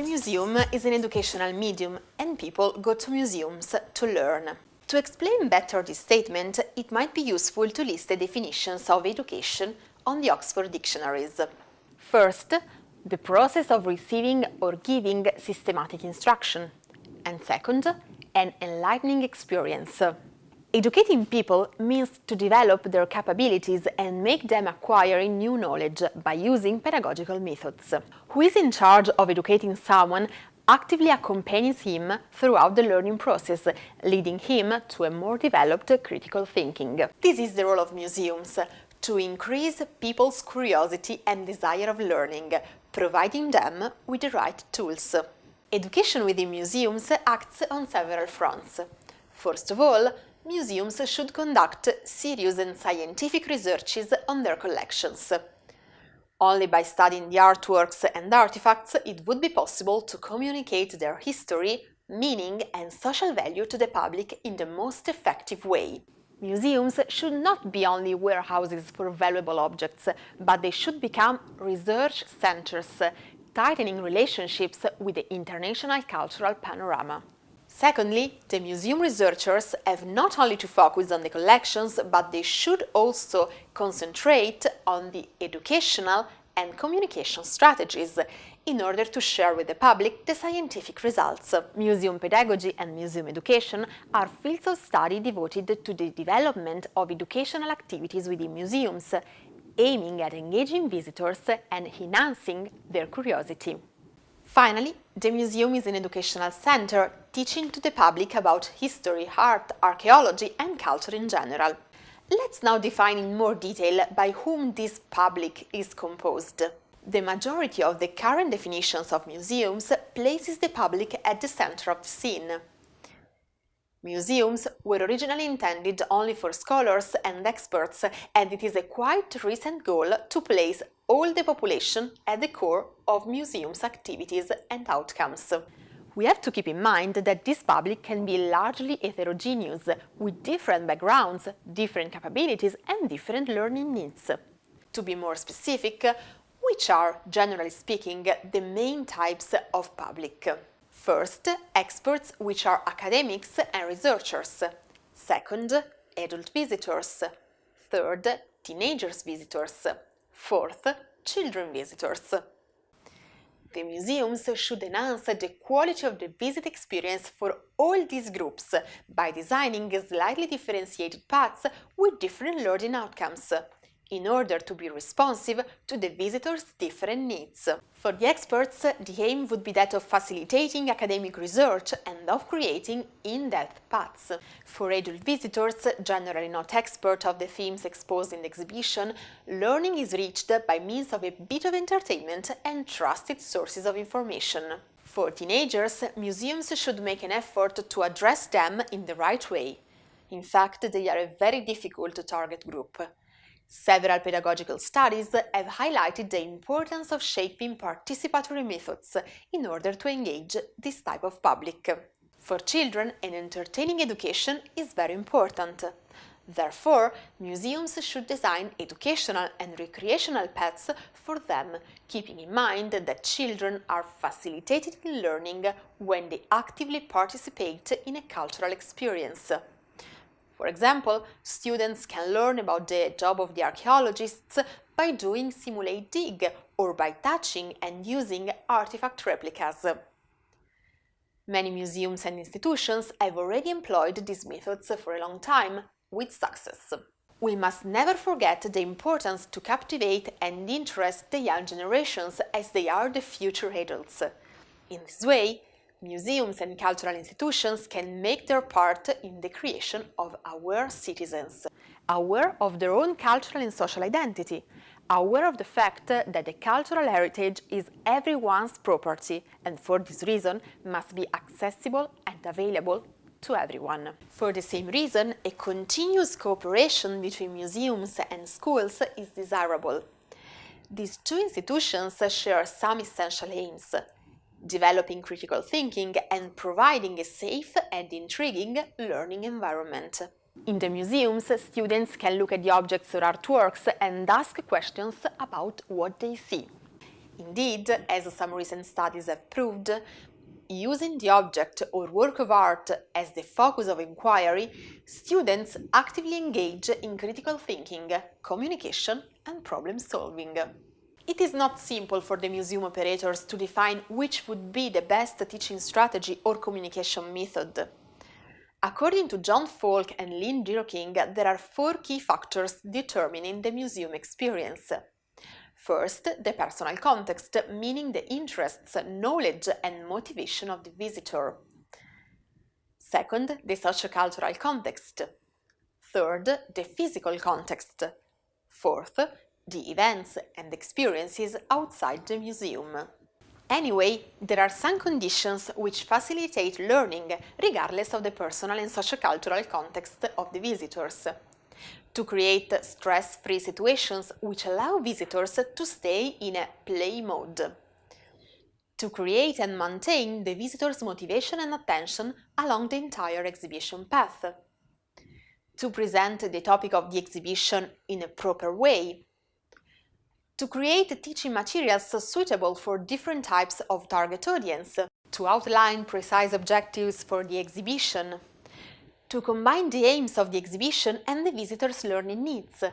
The museum is an educational medium and people go to museums to learn. To explain better this statement, it might be useful to list the definitions of education on the Oxford dictionaries. First, the process of receiving or giving systematic instruction. And second, an enlightening experience. Educating people means to develop their capabilities and make them acquire new knowledge by using pedagogical methods. Who is in charge of educating someone actively accompanies him throughout the learning process, leading him to a more developed critical thinking. This is the role of museums, to increase people's curiosity and desire of learning, providing them with the right tools. Education within museums acts on several fronts. First of all, museums should conduct serious and scientific researches on their collections. Only by studying the artworks and artifacts it would be possible to communicate their history, meaning and social value to the public in the most effective way. Museums should not be only warehouses for valuable objects, but they should become research centers, tightening relationships with the international cultural panorama. Secondly, the museum researchers have not only to focus on the collections, but they should also concentrate on the educational and communication strategies in order to share with the public the scientific results. Museum pedagogy and museum education are fields of study devoted to the development of educational activities within museums, aiming at engaging visitors and enhancing their curiosity. Finally, the museum is an educational center teaching to the public about history, art, archaeology and culture in general. Let's now define in more detail by whom this public is composed. The majority of the current definitions of museums places the public at the center of the scene. Museums were originally intended only for scholars and experts, and it is a quite recent goal to place all the population at the core of museums' activities and outcomes. We have to keep in mind that this public can be largely heterogeneous, with different backgrounds, different capabilities and different learning needs. To be more specific, which are, generally speaking, the main types of public? First, experts which are academics and researchers. Second, adult visitors. Third, teenagers visitors. Fourth, children visitors. The museums should enhance the quality of the visit experience for all these groups by designing slightly differentiated paths with different learning outcomes in order to be responsive to the visitors' different needs. For the experts, the aim would be that of facilitating academic research and of creating in-depth paths. For adult visitors, generally not expert of the themes exposed in the exhibition, learning is reached by means of a bit of entertainment and trusted sources of information. For teenagers, museums should make an effort to address them in the right way. In fact, they are a very difficult target group. Several pedagogical studies have highlighted the importance of shaping participatory methods in order to engage this type of public. For children, an entertaining education is very important. Therefore, museums should design educational and recreational paths for them, keeping in mind that children are facilitated in learning when they actively participate in a cultural experience. For example, students can learn about the job of the archaeologists by doing simulate dig or by touching and using artifact replicas. Many museums and institutions have already employed these methods for a long time, with success. We must never forget the importance to captivate and interest the young generations as they are the future adults. In this way, museums and cultural institutions can make their part in the creation of aware citizens, aware of their own cultural and social identity, aware of the fact that the cultural heritage is everyone's property and for this reason must be accessible and available to everyone. For the same reason, a continuous cooperation between museums and schools is desirable. These two institutions share some essential aims developing critical thinking and providing a safe and intriguing learning environment. In the museums, students can look at the objects or artworks and ask questions about what they see. Indeed, as some recent studies have proved, using the object or work of art as the focus of inquiry, students actively engage in critical thinking, communication and problem solving. It is not simple for the museum operators to define which would be the best teaching strategy or communication method. According to John Falk and Lynn Dierking, there are four key factors determining the museum experience. First, the personal context, meaning the interests, knowledge and motivation of the visitor. Second, the sociocultural context. Third, the physical context. Fourth, the events and experiences outside the museum. Anyway, there are some conditions which facilitate learning regardless of the personal and sociocultural context of the visitors to create stress-free situations which allow visitors to stay in a play mode. To create and maintain the visitor's motivation and attention along the entire exhibition path. To present the topic of the exhibition in a proper way. To create teaching materials suitable for different types of target audience. To outline precise objectives for the exhibition to combine the aims of the exhibition and the visitor's learning needs. The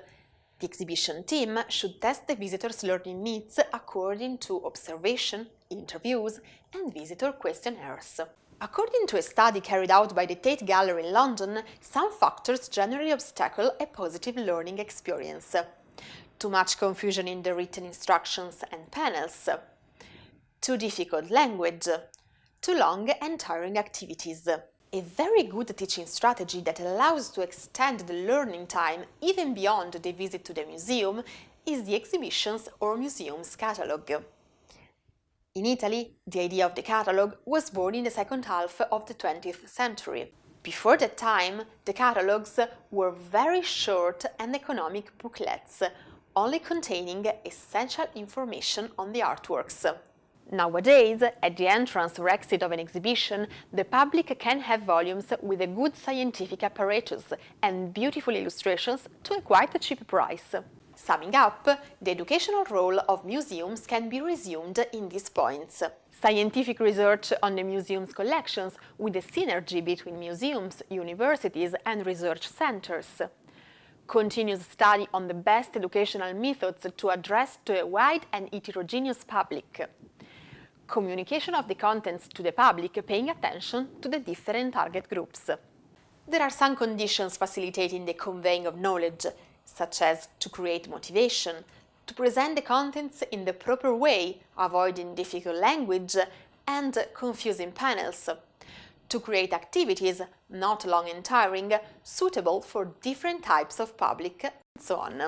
exhibition team should test the visitor's learning needs according to observation, interviews and visitor questionnaires. According to a study carried out by the Tate Gallery in London, some factors generally obstacle a positive learning experience. Too much confusion in the written instructions and panels, too difficult language, too long and tiring activities. A very good teaching strategy that allows to extend the learning time even beyond the visit to the museum is the exhibitions or museums catalogue. In Italy, the idea of the catalogue was born in the second half of the 20th century. Before that time, the catalogues were very short and economic booklets, only containing essential information on the artworks. Nowadays, at the entrance or exit of an exhibition, the public can have volumes with a good scientific apparatus and beautiful illustrations to a quite cheap price. Summing up, the educational role of museums can be resumed in these points. Scientific research on the museum's collections with a synergy between museums, universities and research centers. Continuous study on the best educational methods to address to a wide and heterogeneous public communication of the contents to the public paying attention to the different target groups. There are some conditions facilitating the conveying of knowledge, such as to create motivation, to present the contents in the proper way, avoiding difficult language and confusing panels, to create activities, not long and tiring, suitable for different types of public, and so on.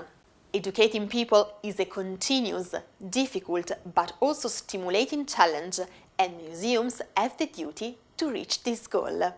Educating people is a continuous, difficult but also stimulating challenge and museums have the duty to reach this goal.